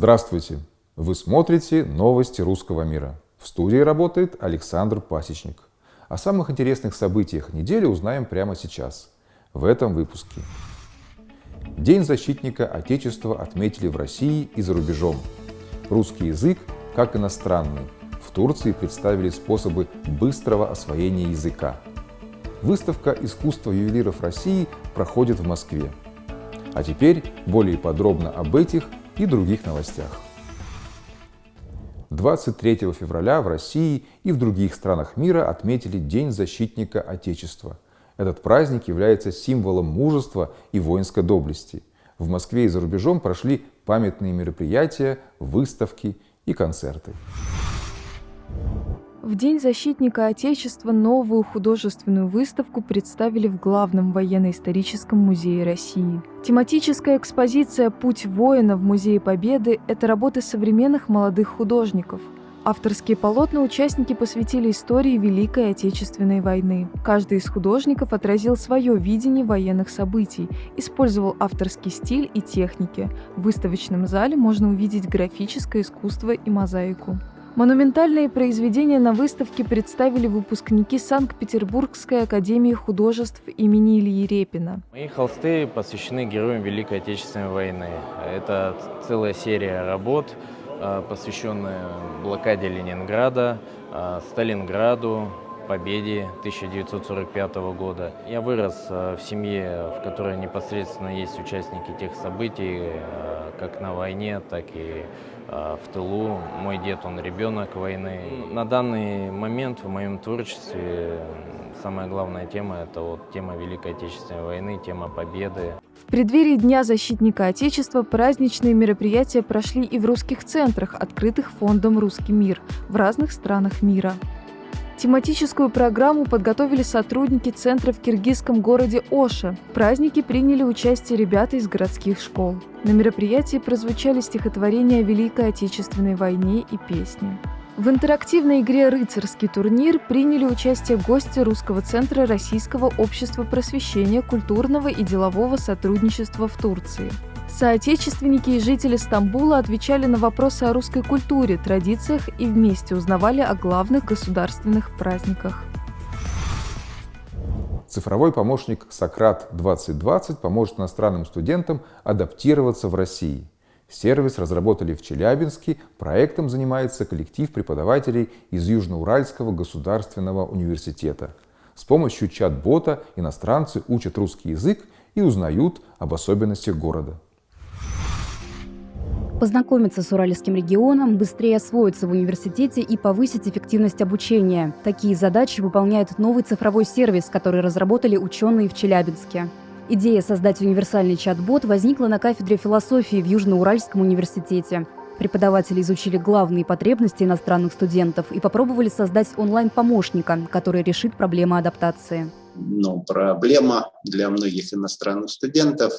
Здравствуйте! Вы смотрите новости русского мира. В студии работает Александр Пасечник. О самых интересных событиях недели узнаем прямо сейчас, в этом выпуске. День защитника Отечества отметили в России и за рубежом. Русский язык как иностранный. В Турции представили способы быстрого освоения языка. Выставка искусства ювелиров России проходит в Москве. А теперь более подробно об этих и других новостях. 23 февраля в России и в других странах мира отметили День защитника Отечества. Этот праздник является символом мужества и воинской доблести. В Москве и за рубежом прошли памятные мероприятия, выставки и концерты. В День защитника Отечества новую художественную выставку представили в Главном военно-историческом музее России. Тематическая экспозиция «Путь воина» в Музее Победы – это работы современных молодых художников. Авторские полотна участники посвятили истории Великой Отечественной войны. Каждый из художников отразил свое видение военных событий, использовал авторский стиль и техники. В выставочном зале можно увидеть графическое искусство и мозаику. Монументальные произведения на выставке представили выпускники Санкт-Петербургской академии художеств имени Ильи Репина. Мои холсты посвящены героям Великой Отечественной войны. Это целая серия работ, а, посвященная блокаде Ленинграда, а, Сталинграду, победе 1945 года. Я вырос а, в семье, в которой непосредственно есть участники тех событий, как на войне, так и в тылу. Мой дед, он ребенок войны. На данный момент в моем творчестве самая главная тема – это вот тема Великой Отечественной войны, тема победы. В преддверии Дня защитника Отечества праздничные мероприятия прошли и в русских центрах, открытых фондом «Русский мир» в разных странах мира. Тематическую программу подготовили сотрудники центра в киргизском городе Оша. В празднике приняли участие ребята из городских школ. На мероприятии прозвучали стихотворения о Великой Отечественной войне и песни. В интерактивной игре «Рыцарский турнир» приняли участие гости Русского центра Российского общества просвещения, культурного и делового сотрудничества в Турции. Соотечественники и жители Стамбула отвечали на вопросы о русской культуре, традициях и вместе узнавали о главных государственных праздниках. Цифровой помощник «Сократ 2020» поможет иностранным студентам адаптироваться в России. Сервис разработали в Челябинске, проектом занимается коллектив преподавателей из Южноуральского государственного университета. С помощью чат-бота иностранцы учат русский язык и узнают об особенностях города познакомиться с Уральским регионом, быстрее освоиться в университете и повысить эффективность обучения. Такие задачи выполняет новый цифровой сервис, который разработали ученые в Челябинске. Идея создать универсальный чат-бот возникла на кафедре философии в Южноуральском университете. Преподаватели изучили главные потребности иностранных студентов и попробовали создать онлайн-помощника, который решит проблемы адаптации. Но проблема для многих иностранных студентов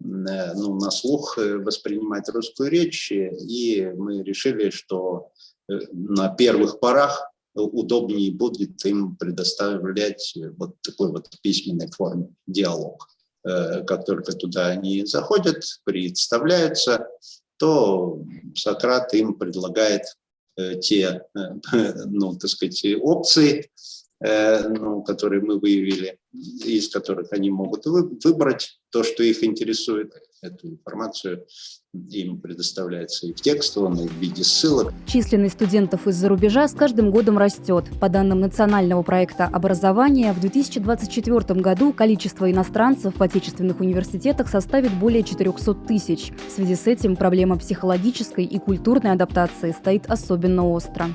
ну, на слух э, воспринимать русскую речь, и мы решили, что э, на первых порах удобнее будет им предоставлять вот такой вот письменной форме диалог. Как только туда они заходят, представляются, то Сократ им предлагает те, ну, так сказать, опции, ну, которые мы выявили, из которых они могут выбрать то, что их интересует. Эту информацию им предоставляется и в текстовом, и в виде ссылок. Численность студентов из-за рубежа с каждым годом растет. По данным национального проекта образования, в 2024 году количество иностранцев в отечественных университетах составит более 400 тысяч. В связи с этим проблема психологической и культурной адаптации стоит особенно остро.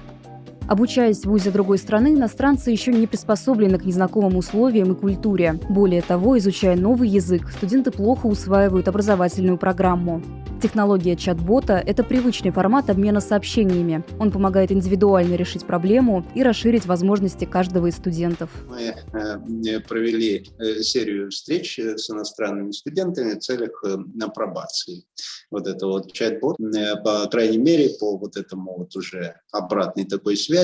Обучаясь в ВУЗе другой страны, иностранцы еще не приспособлены к незнакомым условиям и культуре. Более того, изучая новый язык, студенты плохо усваивают образовательную программу. Технология чат-бота – это привычный формат обмена сообщениями. Он помогает индивидуально решить проблему и расширить возможности каждого из студентов. Мы э, провели э, серию встреч с иностранными студентами в целях э, апробации. Вот это вот чат-бот, по крайней мере, по вот этому вот уже обратной такой связи,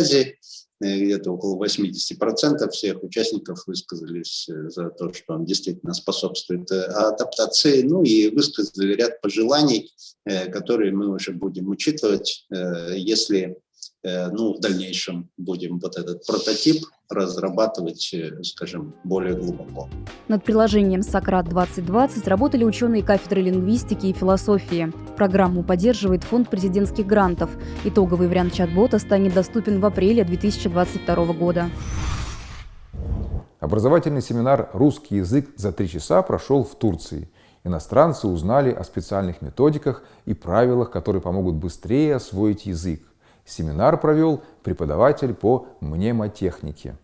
где-то около 80% всех участников высказались за то, что он действительно способствует адаптации, ну и высказали ряд пожеланий, которые мы уже будем учитывать, если Э, ну, в дальнейшем будем вот этот прототип разрабатывать, э, скажем, более глубоко. Над приложением «Сократ-2020» работали ученые кафедры лингвистики и философии. Программу поддерживает Фонд президентских грантов. Итоговый вариант чат-бота станет доступен в апреле 2022 года. Образовательный семинар «Русский язык за три часа» прошел в Турции. Иностранцы узнали о специальных методиках и правилах, которые помогут быстрее освоить язык. Семинар провел преподаватель по мнемотехнике.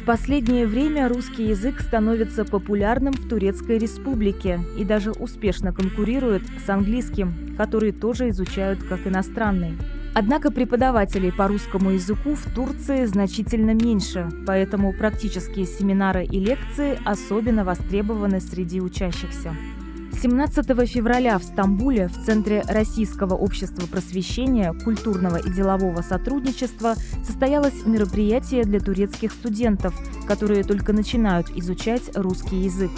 В последнее время русский язык становится популярным в Турецкой республике и даже успешно конкурирует с английским, который тоже изучают как иностранный. Однако преподавателей по русскому языку в Турции значительно меньше, поэтому практические семинары и лекции особенно востребованы среди учащихся. 17 февраля в Стамбуле в Центре Российского общества просвещения, культурного и делового сотрудничества состоялось мероприятие для турецких студентов, которые только начинают изучать русский язык.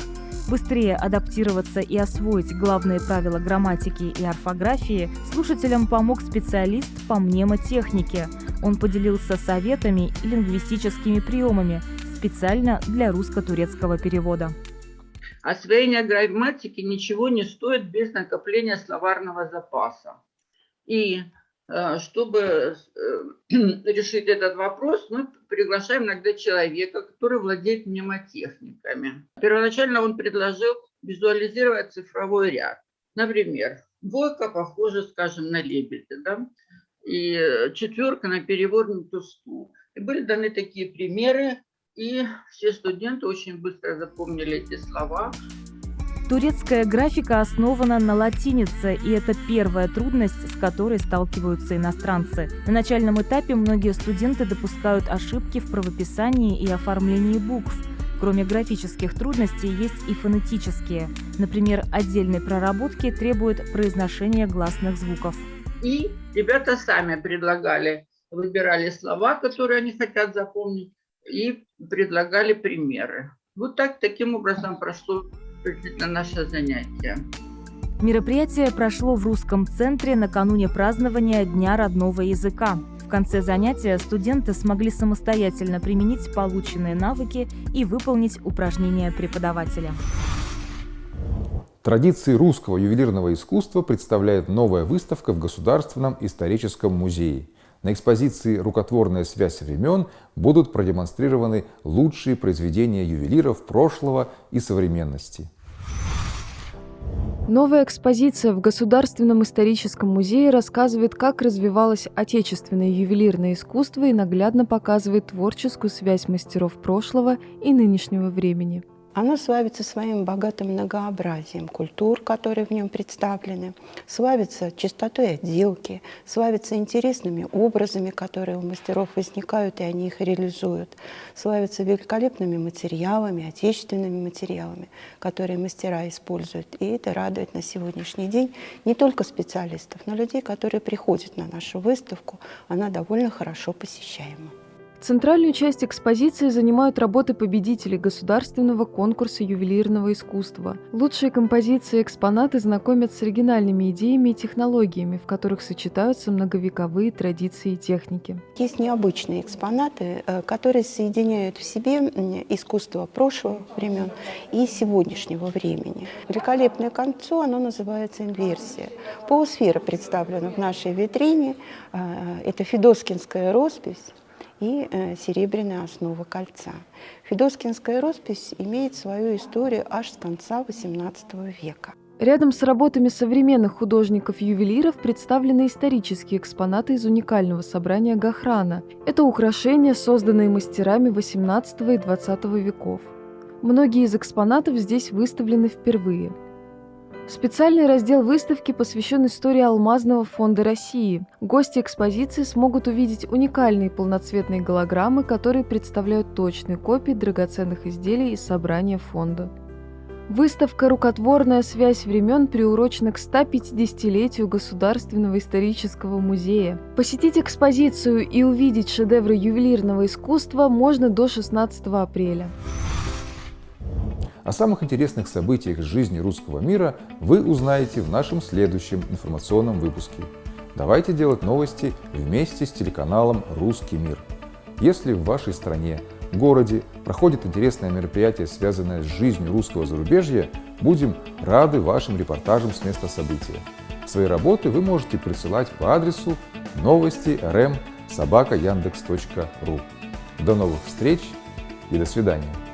Быстрее адаптироваться и освоить главные правила грамматики и орфографии слушателям помог специалист по мнемотехнике. Он поделился советами и лингвистическими приемами специально для русско-турецкого перевода. Освоение грамматики ничего не стоит без накопления словарного запаса. И э, чтобы э, решить этот вопрос, мы приглашаем иногда человека, который владеет мнемотехниками. Первоначально он предложил визуализировать цифровой ряд. Например, двойка похожа, скажем, на лебедя, да? и четверка на перевернутую стул. И были даны такие примеры, и все студенты очень быстро запомнили эти слова. Турецкая графика основана на латинице, и это первая трудность, с которой сталкиваются иностранцы. На начальном этапе многие студенты допускают ошибки в правописании и оформлении букв. Кроме графических трудностей есть и фонетические. Например, отдельной проработки требует произношение гласных звуков. И ребята сами предлагали, выбирали слова, которые они хотят запомнить, и предлагали примеры. Вот так, таким образом прошло наше занятие. Мероприятие прошло в русском центре накануне празднования Дня родного языка. В конце занятия студенты смогли самостоятельно применить полученные навыки и выполнить упражнения преподавателя. Традиции русского ювелирного искусства представляет новая выставка в Государственном историческом музее – на экспозиции «Рукотворная связь времен» будут продемонстрированы лучшие произведения ювелиров прошлого и современности. Новая экспозиция в Государственном историческом музее рассказывает, как развивалось отечественное ювелирное искусство и наглядно показывает творческую связь мастеров прошлого и нынешнего времени. Оно славится своим богатым многообразием культур, которые в нем представлены, славится чистотой отделки, славится интересными образами, которые у мастеров возникают, и они их реализуют, славится великолепными материалами, отечественными материалами, которые мастера используют. И это радует на сегодняшний день не только специалистов, но людей, которые приходят на нашу выставку. Она довольно хорошо посещаема. Центральную часть экспозиции занимают работы победителей государственного конкурса ювелирного искусства. Лучшие композиции и экспонаты знакомят с оригинальными идеями и технологиями, в которых сочетаются многовековые традиции и техники. Есть необычные экспонаты, э, которые соединяют в себе искусство прошлого времен и сегодняшнего времени. Великолепное кольцо, оно называется инверсия. Полусфера представлена в нашей витрине. Э, это федоскинская роспись и э, серебряная основа кольца. Федоскинская роспись имеет свою историю аж с конца XVIII века. Рядом с работами современных художников-ювелиров представлены исторические экспонаты из уникального собрания Гахрана. Это украшения, созданные мастерами XVIII и XX веков. Многие из экспонатов здесь выставлены впервые – Специальный раздел выставки посвящен истории Алмазного фонда России. Гости экспозиции смогут увидеть уникальные полноцветные голограммы, которые представляют точные копии драгоценных изделий из собрания фонда. Выставка «Рукотворная связь времен» приурочена к 150-летию Государственного исторического музея. Посетить экспозицию и увидеть шедевры ювелирного искусства можно до 16 апреля. О самых интересных событиях жизни русского мира вы узнаете в нашем следующем информационном выпуске. Давайте делать новости вместе с телеканалом «Русский мир». Если в вашей стране городе проходит интересное мероприятие, связанное с жизнью русского зарубежья, будем рады вашим репортажам с места события. Свои работы вы можете присылать по адресу новости rm. До новых встреч и до свидания.